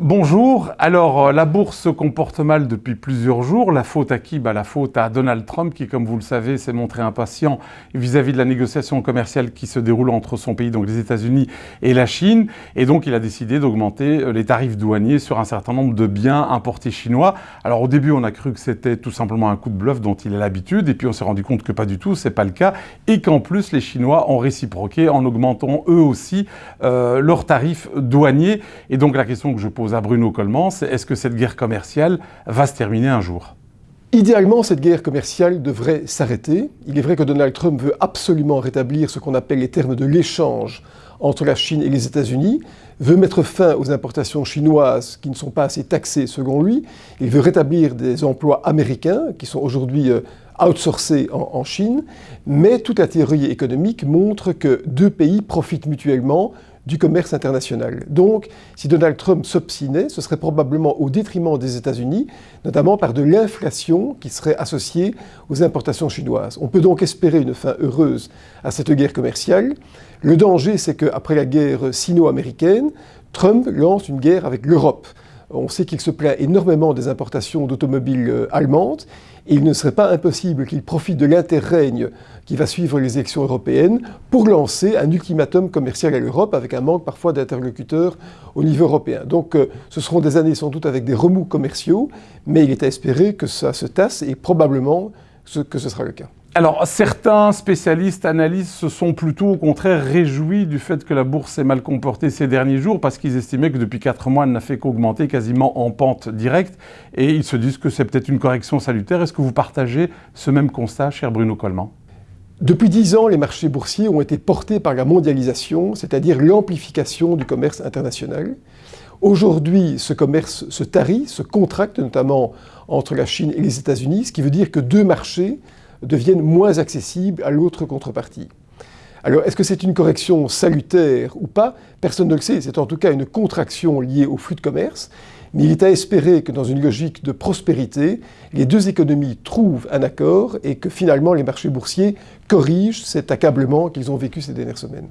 Bonjour. Alors, euh, la bourse se comporte mal depuis plusieurs jours. La faute à qui? Bah, La faute à Donald Trump, qui, comme vous le savez, s'est montré impatient vis-à-vis de la négociation commerciale qui se déroule entre son pays, donc les États-Unis, et la Chine. Et donc, il a décidé d'augmenter euh, les tarifs douaniers sur un certain nombre de biens importés chinois. Alors, au début, on a cru que c'était tout simplement un coup de bluff dont il a l'habitude. Et puis, on s'est rendu compte que pas du tout, c'est pas le cas. Et qu'en plus, les Chinois ont réciproqué en augmentant eux aussi euh, leurs tarifs douaniers. Et donc, la question que je pose à Bruno Coleman, c'est est-ce que cette guerre commerciale va se terminer un jour? Idéalement, cette guerre commerciale devrait s'arrêter. Il est vrai que Donald Trump veut absolument rétablir ce qu'on appelle les termes de l'échange entre la Chine et les États-Unis, veut mettre fin aux importations chinoises qui ne sont pas assez taxées selon lui, il veut rétablir des emplois américains qui sont aujourd'hui euh, outsourcés en, Chine, mais toute la théorie économique montre que deux pays profitent mutuellement du commerce international. Donc, si Donald Trump s'obstinait, ce serait probablement au détriment des États-Unis, notamment par de l'inflation qui serait associée aux importations chinoises. On peut donc espérer une fin heureuse à cette guerre commerciale. Le danger, c'est qu'après la guerre sino-américaine, Trump lance une guerre avec l'Europe. On sait qu'il se plaint énormément des importations d'automobiles euh, allemandes et il ne serait pas impossible qu'il profite de l'interrègne qui va suivre les élections européennes pour lancer un ultimatum commercial à l'Europe avec un manque parfois d'interlocuteurs au niveau européen. Donc euh, ce seront des années sans doute avec des remous commerciaux, mais il est à espérer que ça se tasse et probablement que ce sera le cas. Alors, certains spécialistes, analystes se sont plutôt au contraire réjouis du fait que la bourse s'est mal comportée ces derniers jours parce qu'ils estimaient que depuis 4 mois, elle n'a fait qu'augmenter quasiment en pente directe et ils se disent que c'est peut-être une correction salutaire. Est-ce que vous partagez ce même constat, cher Bruno Coleman? Depuis dix ans, les marchés boursiers ont été portés par la mondialisation, c'est-à-dire l'amplification du commerce international. Aujourd'hui, ce commerce se tarit, se contracte, notamment entre la Chine et les États-Unis, ce qui veut dire que deux marchés deviennent moins accessibles à l'autre contrepartie. Alors, est-ce que c'est une correction salutaire ou pas? Personne ne le sait. C'est en tout cas une contraction liée au flux de commerce. Mais il est à espérer que dans une logique de prospérité, les deux économies trouvent un accord et que finalement les marchés boursiers corrigent cet accablement qu'ils ont vécu ces dernières semaines.